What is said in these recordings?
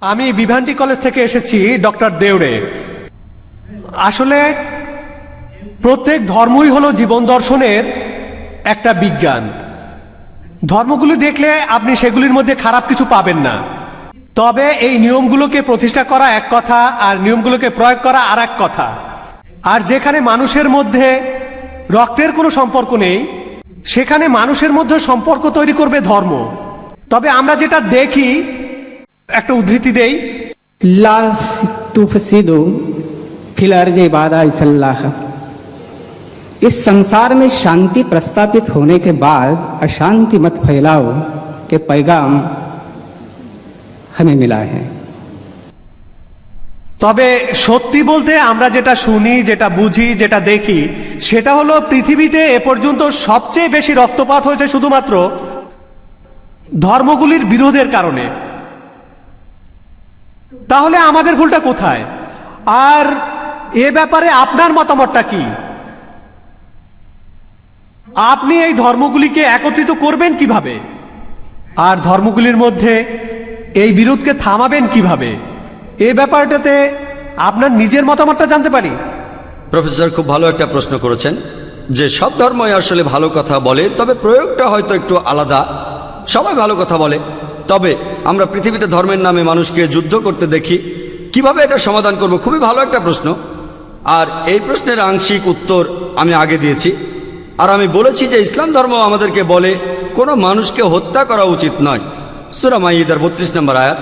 আমি বিভান্ডি কলেজ থেকে এসেছি, ডক্টর দেউড়ে। আসলে, প্রত্যেক ধর্মই হলো জীবন দর্শনের একটা বিজ্ঞান। ধর্মগুলি দেখলে আপনি সেগুলির মধ্যে খারাপ কিছু পাবেন না। তবে এই নিয়মগুলোকে প্রতিষ্ঠা করা এক কথা, আর নিয়মগুলোকে প্রয়োগ করা আর এক কথা। আর যেখানে মানুষের মধ্যে রক্তের কোনো সম্পর্ক নেই, সেখানে মানুষের মধ্যে সম্পর্ক তৈরি করবে ধর্ম। তবে আমরা যেটা দেখি একটা উদ্ধৃতি দেই। লাস তুফসিদু फिलर जे बादा इसल्लाह इस संसार में शांति प्रस्तापित होने के बाद अशांति मत फैलाओ के पैगाम हमें मिला है তবে সত্যি বলতে আমরা যেটা শুনি যেটা বুঝি যেটা দেখি সেটা হলো পৃথিবীতে এ পর্যন্ত সবচেয়ে বেশি রক্তপাত হয়েছে শুধুমাত্র ধর্মগুলির বিরোধের কারণে। তাহলে আমাদের ভুলটা কোথায়? আর এ ব্যাপারে আপনার মতামতটা কি? আপনি এই ধর্মগুলিকে একত্রিত করবেন কীভাবে? আর ধর্মগুলির মধ্যে এই বিরোধকে থামাবেন কীভাবে? এ ব্যাপারটাতে আপনার নিজের মতামতটা জানতে পারি। প্রফেসর, খুব ভালো একটা প্রশ্ন করেছেন যে সব ধর্মই আসলে ভালো কথা বলে, তবে প্রয়োগটা হয়তো একটু আলাদা। সবাই ভালো কথা বলে। তবে আমরা পৃথিবীতে ধর্মের নামে মানুষকে যুদ্ধ করতে দেখি। কীভাবে এটা সমাধান করব? খুবই ভালো একটা প্রশ্ন। আর এই প্রশ্নের আংশিক উত্তর আমি আগে দিয়েছি। আর আমি বলেছি যে ইসলাম ধর্ম আমাদেরকে বলে, কোনো মানুষকে হত্যা করা উচিত নয়। সুরা মাইদার বত্রিশ নম্বর আয়াত।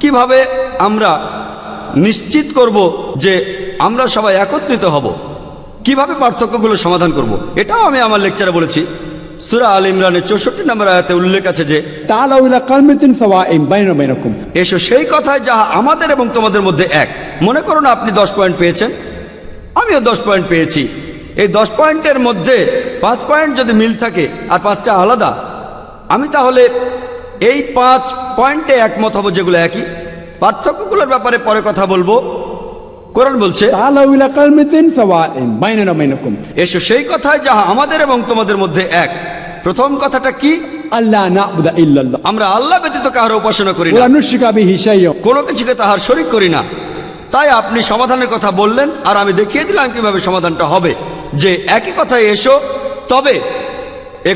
কীভাবে আমরা নিশ্চিত করব যে আমরা সবাই একত্রিত হব? কীভাবে পার্থক্যগুলো সমাধান করব? এটাও আমি আমার লেকচারে বলেছি। সুরা আল ইমরানের চৌষট্টি নম্বর আয়াতে উল্লেখ আছে যে এসো সেই কথায় যাহা আমাদের এবং তোমাদের মধ্যে এক। মনে করুন আপনি দশ পয়েন্ট পেয়েছেন? আমিও দশ পয়েন্ট পেয়েছি। এই দশ পয়েন্টের মধ্যে পাঁচ পয়েন্ট যদি মিল থাকে আর পাঁচটা আলাদা আমি তাহলে এই পাঁচ পয়েন্টে একমত হব যেগুলো একই? পার্থক্যগুলোর ব্যাপারে পরে কথা বলব। কোরআন বলছে এসো সেই কথায় যাহা আমাদের এবং তোমাদের মধ্যে এক। প্রথম কথাটা কি? আল্লাহ আমরা আল্লাহ ব্যতীত কাহার উপাসনা করি না। কোনো কিছুকে তাহার শরিক করি না। তাই আপনি সমাধানের কথা বললেন আর আমি দেখিয়ে দিলাম কীভাবে সমাধানটা হবে। যে একই কথায় এসো তবে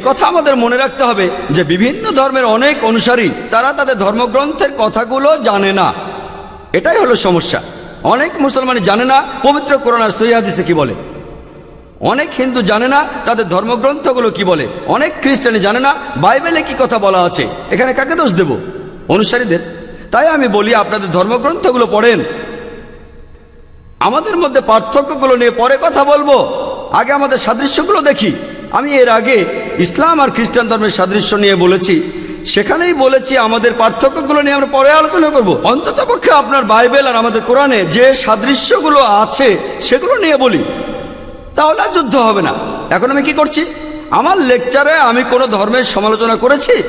কথা আমাদের মনে রাখতে হবে যে বিভিন্ন ধর্মের অনেক অনুসারী তারা তাদের ধর্মগ্রন্থের কথাগুলো জানে না। এটাই হলো সমস্যা। অনেক মুসলমান জানে না, পবিত্র কোরআন আর সৈয়াদিসে কি বলে? অনেক হিন্দু জানে না, তাদের ধর্মগ্রন্থগুলো কি বলে? অনেক খ্রিস্টানি জানে না, বাইবেলে কি কথা বলা আছে? এখানে কাকে দোষ দেব? অনুসারীদের। তাই আমি বলি, আপনাদের ধর্মগ্রন্থগুলো পড়েন। আমাদের মধ্যে পার্থক্যগুলো নিয়ে পরে কথা বলব। আগে আমাদের সাদৃশ্যগুলো দেখি। আমি এর আগে ইসলাম আর খ্রিস্টান ধর্মের সাদৃশ্য নিয়ে বলেছি। সেখানেই বলেছি, আমাদের পার্থক্যগুলো নিয়ে আমরা পরে আলোচনা করব। অন্তত পক্ষে আপনার বাইবেল আর আমাদের কোরআনে যে সাদৃশ্যগুলো আছে, সেগুলো নিয়ে বলি। তাহলে আর যুদ্ধ হবে না। এখন আমি কি করছি? আমার লেকচারে আমি কোনো ধর্মের সমালোচনা করেছি?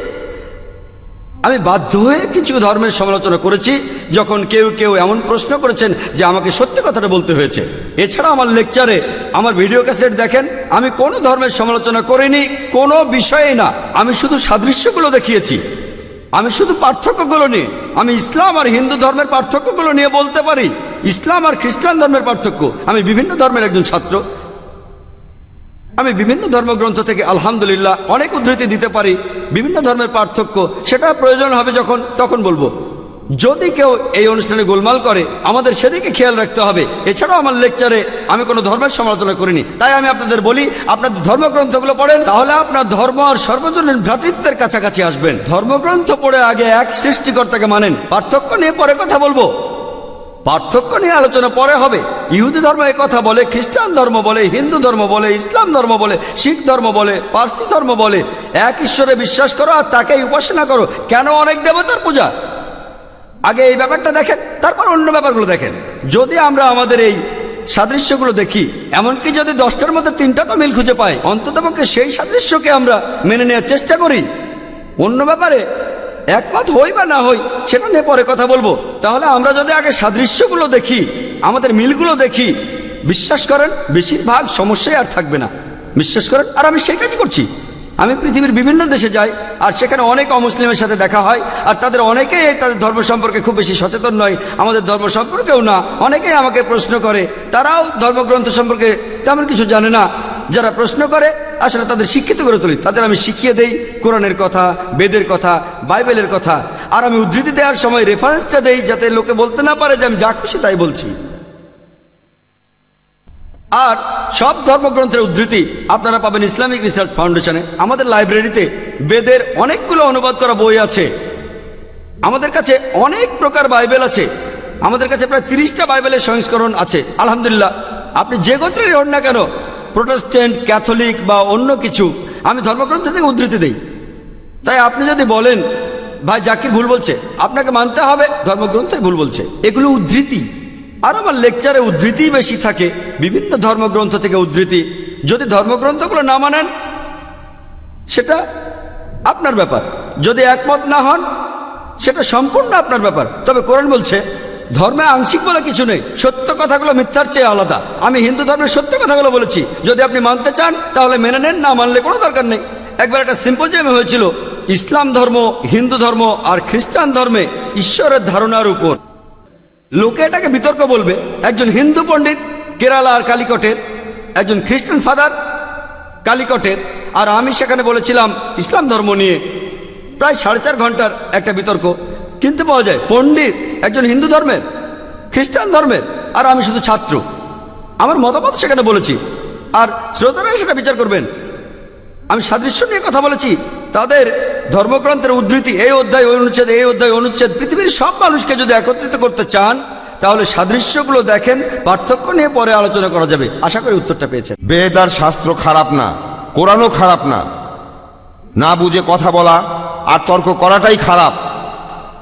আমি বাধ্য হয়ে কিছু ধর্মের সমালোচনা করেছি। যখন কেউ কেউ এমন প্রশ্ন করেছেন যে আমাকে সত্যি কথাটা বলতে হয়েছে। এছাড়া আমার লেকচারে, আমার ভিডিও ক্যাসেট দেখেন, আমি কোনো ধর্মের সমালোচনা করিনি, কোনো বিষয়েই না। আমি শুধু সাদৃশ্যগুলো দেখিয়েছি। আমি শুধু পার্থক্যগুলো নিয়ে, আমি ইসলাম আর হিন্দু ধর্মের পার্থক্যগুলো নিয়ে বলতে পারি। ইসলাম আর খ্রিস্টান ধর্মের পার্থক্য। আমি বিভিন্ন ধর্মের একজন ছাত্র। আমি বিভিন্ন ধর্মগ্রন্থ থেকে আলহামদুলিল্লাহ অনেক উদ্ধৃতি দিতে পারি। বিভিন্ন ধর্মের পার্থক্য, সেটা প্রয়োজন হবে যখন, তখন বলব। যদি কেউ এই অনুষ্ঠানে গোলমাল করে, আমাদের সেদিকে খেয়াল রাখতে হবে। এছাড়াও আমার লেকচারে আমি কোনো ধর্মের সমালোচনা করিনি। তাই আমি আপনাদের বলি আপনাদের ধর্মগ্রন্থগুলো পড়েন, তাহলে আপনার ধর্ম আর সর্বজনীন ভ্রাতৃত্বের কাছাকাছি আসবেন। ধর্মগ্রন্থ পড়ে আগে এক সৃষ্টিকর্তাকে মানেন। পার্থক্য নিয়ে পরে কথা বলব। পার্থক্য নিয়ে আলোচনা পরে হবে। ইহুদি ধর্ম কথা বলে, খ্রিস্টান ধর্ম বলে, হিন্দু ধর্ম বলে, ইসলাম ধর্ম বলে, শিখ ধর্ম বলে, পার্সি ধর্ম বলে। এক ঈশ্বরে বিশ্বাস করো আর তাকেই উপাসনা করো। কেন অনেক দেবতার পূজা? আগে এই ব্যাপারটা দেখেন, তারপর অন্য ব্যাপারগুলো দেখেন। যদি আমরা আমাদের এই সাদৃশ্যগুলো দেখি, এমনকি যদি দশটার মধ্যে তিনটা তো মিল খুঁজে পাই, অন্ততপক্ষে সেই সাদৃশ্যকে আমরা মেনে নেওয়ার চেষ্টা করি। অন্য ব্যাপারে একমত হই বা না হই, সেটা নিয়ে পরে কথা বলব। তাহলে আমরা যদি আগে সাদৃশ্যগুলো দেখি, আমাদের মিলগুলো দেখি, বিশ্বাস করেন, বেশিরভাগ সমস্যাই আর থাকবে না। বিশ্বাস করেন, আর আমি সেই কাজ করছি। আমি পৃথিবীর বিভিন্ন দেশে যাই, আর সেখানে অনেক অমুসলিমের সাথে দেখা হয়, আর তাদের অনেকেই তাদের ধর্ম সম্পর্কে খুব বেশি সচেতন নয়, আমাদের ধর্ম সম্পর্কেও না। অনেকেই আমাকে প্রশ্ন করে, তারাও ধর্মগ্রন্থ সম্পর্কে তেমন কিছু জানে না। যারা প্রশ্ন করে, আসলে তাদের শিক্ষিত করে তুলি। তাদের আমি শিখিয়ে দেই কোরআনের কথা, বেদের কথা, বাইবেলের কথা। আর আমি উদ্ধৃতি দেওয়ার সময় রেফারেন্সটা দেই যাতে লোকে বলতে না পারে যে আমি যা খুশি তাই বলছি। আর সব ধর্মগ্রন্থের উদ্ধৃতি আপনারা পাবেন ইসলামিক রিসার্চ ফাউন্ডেশনে। আমাদের লাইব্রেরিতে বেদের অনেকগুলো অনুবাদ করা বই আছে। আমাদের কাছে অনেক প্রকার বাইবেল আছে। আমাদের কাছে প্রায় তিরিশটা বাইবেলের সংস্করণ আছে। আলহামদুলিল্লাহ, আপনি যে গোত্রেরই হন না কেন, প্রোটেস্ট্যান্ট, ক্যাথলিক বা অন্য কিছু, আমি ধর্মগ্রন্থ থেকে উদ্ধৃতি দিই। তাই আপনি যদি বলেন, ভাই জাকির ভুল বলছে। আপনাকে মানতে হবে ধর্মগ্রন্থে ভুল বলছে। এগুলো উদ্ধৃতি। আর আমার লেকচারে উদ্ধৃতি বেশি থাকে, বিভিন্ন ধর্মগ্রন্থ থেকে উদ্ধৃতি। যদি ধর্মগ্রন্থগুলো না মানেন, সেটা আপনার ব্যাপার। যদি একমত না হন, সেটা সম্পূর্ণ আপনার ব্যাপার। তবে কোরআন বলছে, ধর্মে আংশিক বলে কিছু নেই, সত্য কথাগুলো মিথ্যার চেয়ে আলাদা। আমি হিন্দু ধর্মের সত্য কথাগুলো বলেছি। যদি আপনি মানতে চান, তাহলে মেনে নেন, না মানলে কোনো দরকার নেই। একবার একটা সিম্পোজিয়ামে হয়েছিল, ইসলাম ধর্ম, হিন্দু ধর্ম আর খ্রিস্টান ধর্মে ঈশ্বরের ধারণার উপর। লোকে এটাকে বিতর্ক বলবে। একজন হিন্দু পণ্ডিত কেরালা আর কালিকটের, একজন খ্রিস্টান ফাদার কালিকটের, আর আমি সেখানে বলেছিলাম, ইসলাম ধর্ম নিয়ে প্রায় সাড়ে চার ঘণ্টার একটা বিতর্ক। কিনতে পাওয়া যায়, পণ্ডিত একজন হিন্দু ধর্মের, খ্রিস্টান ধর্মের, আর আমি শুধু ছাত্র। আমার মতামত সেখানে বলেছি। আর শ্রোতারা সেটা বিচার করবেন। আমি সাদৃশ্য নিয়ে কথা বলেছি। তাদের ধর্মগ্রন্থের উদ্ধৃতি, এই অধ্যায় অনুচ্ছেদ, এই অধ্যায় অনুচ্ছেদ, পৃথিবীর সব মানুষকে যদি একত্রিত করতে চান, তাহলে সাদৃশ্যগুলো দেখেন, পার্থক্য নিয়ে পরে আলোচনা করা যাবে। আশা করি উত্তরটা পেয়েছেন। বেদ আর শাস্ত্র খারাপ না, কোরআনও খারাপ না। না বুঝে কথা বলা আর তর্ক করাটাই খারাপ।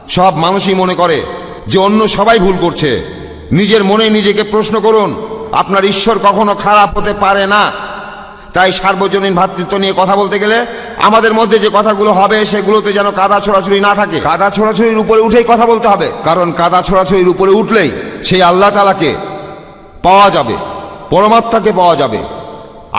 সব মানুষই মনে করে যে অন্য সবাই ভুল করছে। নিজের মনে নিজেকে প্রশ্ন করুন, আপনার ঈশ্বর কখনো খারাপ হতে পারে না। তাই সার্বজনীন ভ্রাতৃত্ব নিয়ে কথা বলতে গেলে আমাদের মধ্যে যে কথাগুলো হবে সেগুলোতে যেন কাদা ছোড়াছুড়ি না থাকে। কাদা ছোড়াছুড়ির উপরে উঠেই কথা বলতে হবে, কারণ কাদা ছোড়াছুড়ির উপরে উঠলেই সেই আল্লাহ তালাকে পাওয়া যাবে, পরমাত্মাকে পাওয়া যাবে।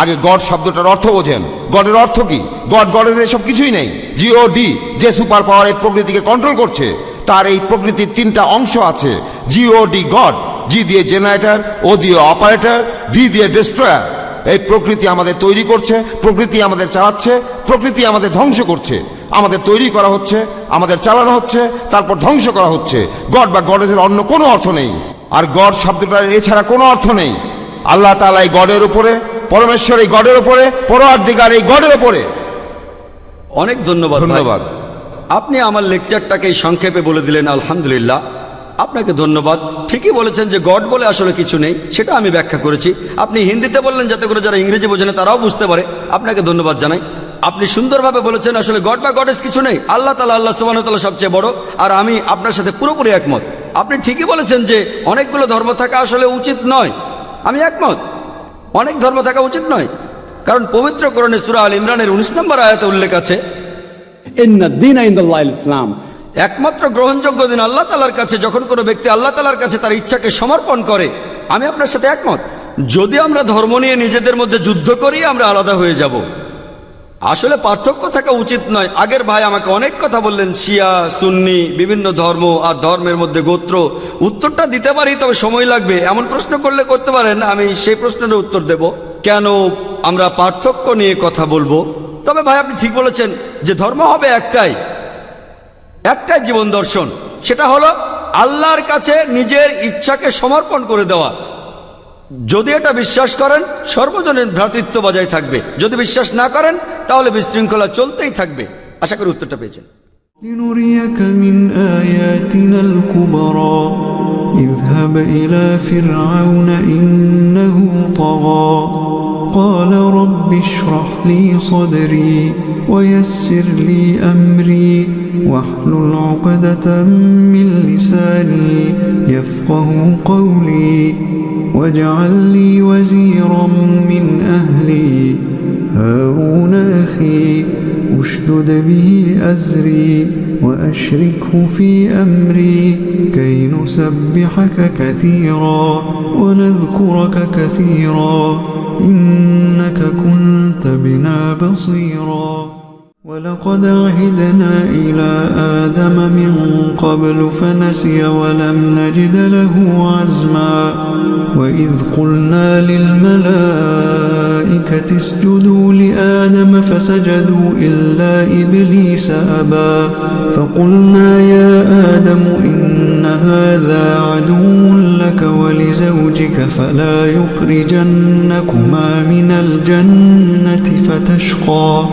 আগে গড শব্দটার অর্থ বোঝেন। গডের অর্থ কি? গড, গডের এসব কিছুই নেই। জিও ডি যে সুপার পাওয়ার এই প্রকৃতিকে কন্ট্রোল করছে, তার এই প্রকৃতির তিনটা অংশ আছে। জিও ডি গড জি দিয়ে জেনারেটর ও দিয়ে অপারেটর ডি দিয়ে ডিস্ট্রয়ার এই প্রকৃতি আমাদের তৈরি করছে প্রকৃতি আমাদের চালাচ্ছে প্রকৃতি আমাদের ধ্বংস করছে। আমাদের তৈরি করা হচ্ছে আমাদের চালানো হচ্ছে তারপর ধ্বংস করা হচ্ছে। গড বা গডেসের অন্য কোনো অর্থ নেই। আর গড শব্দটার এছাড়া কোনো অর্থ নেই। আল্লাহ তালা এই গডের উপরে পরমেশ্বর এই গডের উপরে পরোয়ার্দিগার এই গডের উপরে। অনেক ধন্যবাদ ধন্যবাদ। আপনি আমার লেকচারটাকে সংক্ষেপে বলে দিলেন আলহামদুলিল্লাহ। আপনাকে ধন্যবাদ। ঠিকই বলেছেন যে গড বলে আসলে কিছু নেই, সেটা আমি ব্যাখ্যা করেছি। আপনি হিন্দিতে বললেন যাতে করে যারা ইংরেজি বোঝে তারাও বুঝতে পারে। আপনাকে ধন্যবাদ জানাই। আপনি সুন্দরভাবে বলেছেন আসলে গড বা গডেস কিছু নেই। আল্লাহ তালা আল্লাহ তালা সবচেয়ে বড়। আর আমি আপনার সাথে পুরোপুরি একমত। আপনি ঠিকই বলেছেন যে অনেকগুলো ধর্ম থাকা আসলে উচিত নয়। আমি একমত। অনেক ধর্ম থাকা উচিত নয়। কারণ পবিত্র করণে সুরা আল ইমরানের উনিশ নম্বর আয়াতে উল্লেখ আছে إن একমাত্র গ্রহণযোগ্য দিন আল্লাহ তালার কাছে, যখন কোনো ব্যক্তি আল্লাহ তালার কাছে তার ইচ্ছাকে সমর্পণ করে, আমি আপনার সাথে একমত। যদি আমরা ধর্ম নিয়ে নিজেদের মধ্যে যুদ্ধ করি, আমরা আলাদা হয়ে যাব। আসলে পার্থক্য থাকা উচিত নয়। আগের ভাই আমাকে অনেক কথা বললেন, শিয়া, সুন্নি, বিভিন্ন ধর্ম আর ধর্মের মধ্যে গোত্র। উত্তরটা দিতে পারি, তবে সময় লাগবে। এমন প্রশ্ন করলে করতে পারেন, আমি সেই প্রশ্নের উত্তর দেব। কেন আমরা পার্থক্য নিয়ে কথা বলব? তবে ভাই, আপনি ঠিক বলেছেন যে ধর্ম হবে একটাই। একটাই জীবন দর্শন সেটা হলো আল্লাহর কাছে নিজের ইচ্ছাকে সমর্পণ করে দেওয়া যদি এটা বিশ্বাস করেন সর্বজনীন ভ্রাতৃত্ব বজায় থাকবে যদি বিশ্বাস না করেন তাহলে বিশৃঙ্খলা চলতেই থাকবে আশা করি উত্তরটা পেয়েছেন لنريك من آياتنا الكبرى اذهب إلى فرعون إنه طغى قال رب اشرح لي صدري ويسر لي أمري واحلل عقدة من لساني يفقه قولي واجعل لي وزيرا من أهلي. هارون أخي أشدد به أزري وأشركه في أمري كي نسبحك كثيرا ونذكرك كثيرا إنك كنت بنا بصيرا. ولقد عهدنا إلى آدم من قبل فنسي ولم نجد له عزما. وإذ قلنا للملائكة اسجدوا لآدم فسجدوا إلا إبليس أبى. فقلنا يا آدم إن هذا عدو لك ولزوجك فلا يخرجنكما من الجنة فتشقى.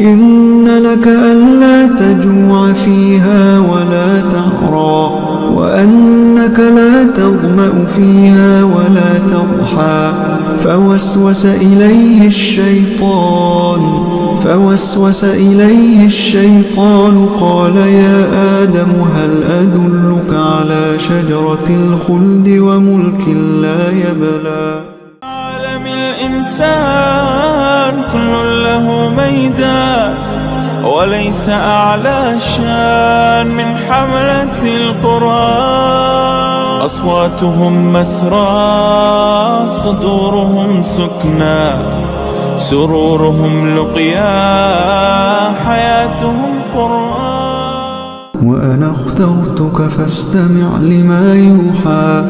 إن لك ألا تجوع فيها ولا تعرى وأنك لا تظمأ فيها ولا تضحى. فوسوس إليه الشيطان فوسوس إليه الشيطان قال يا آدم هل أدلك على شجرة الخلد وملك لا يبلى؟ عالم الإنسان. كل له ميدان وليس أعلى شان من حملة القرآن. أصواتهم مسرى صدورهم سكنى سرورهم لقيا حياتهم قرآن. وأنا اخترتك فاستمع لما يوحى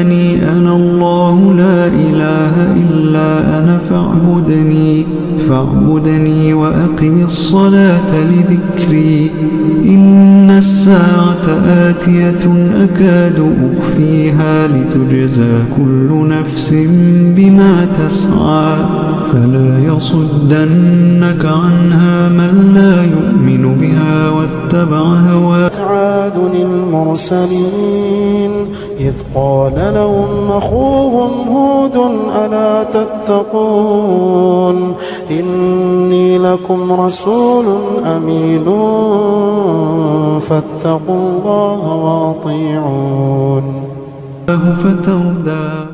إنني أنا الله لا إله إلا أنا فاعبدني فاعبدني وأقم الصلاة لذكري. إن الساعة آتية أكاد أخفيها لتجزى كل نفس بما تسعى. فلا يصدنك عنها من لا يؤمن بها واتبع هواه. عاد المرسلين إذ قال لهم أخوهم هود ألا تتقون إني لكم رسول أمين فاتقوا الله وأطيعون فتردى